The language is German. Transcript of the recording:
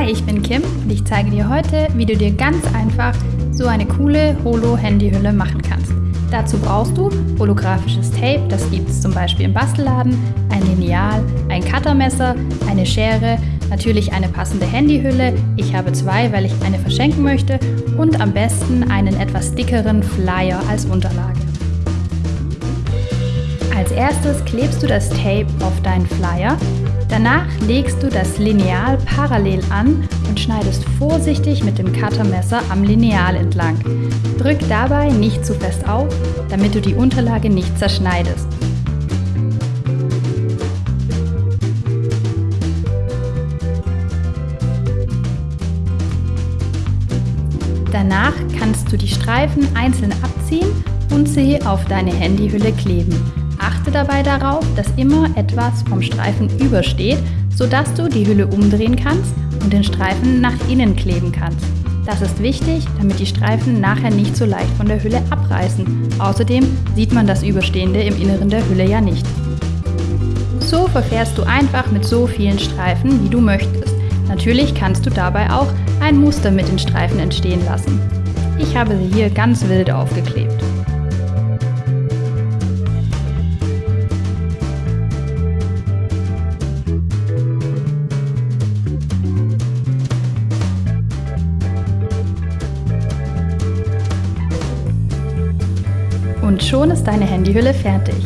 Hi, ich bin Kim und ich zeige dir heute, wie du dir ganz einfach so eine coole Holo-Handyhülle machen kannst. Dazu brauchst du holographisches Tape, das gibt es zum Beispiel im Bastelladen, ein Lineal, ein Cuttermesser, eine Schere, natürlich eine passende Handyhülle, ich habe zwei, weil ich eine verschenken möchte und am besten einen etwas dickeren Flyer als Unterlage. Als erstes klebst du das Tape auf deinen Flyer Danach legst du das Lineal parallel an und schneidest vorsichtig mit dem Cuttermesser am Lineal entlang. Drück dabei nicht zu fest auf, damit du die Unterlage nicht zerschneidest. Danach kannst du die Streifen einzeln abziehen und sie auf deine Handyhülle kleben. Achte dabei darauf, dass immer etwas vom Streifen übersteht, sodass du die Hülle umdrehen kannst und den Streifen nach innen kleben kannst. Das ist wichtig, damit die Streifen nachher nicht so leicht von der Hülle abreißen. Außerdem sieht man das Überstehende im Inneren der Hülle ja nicht. So verfährst du einfach mit so vielen Streifen, wie du möchtest. Natürlich kannst du dabei auch ein Muster mit den Streifen entstehen lassen. Ich habe sie hier ganz wild aufgeklebt. Und schon ist deine Handyhülle fertig.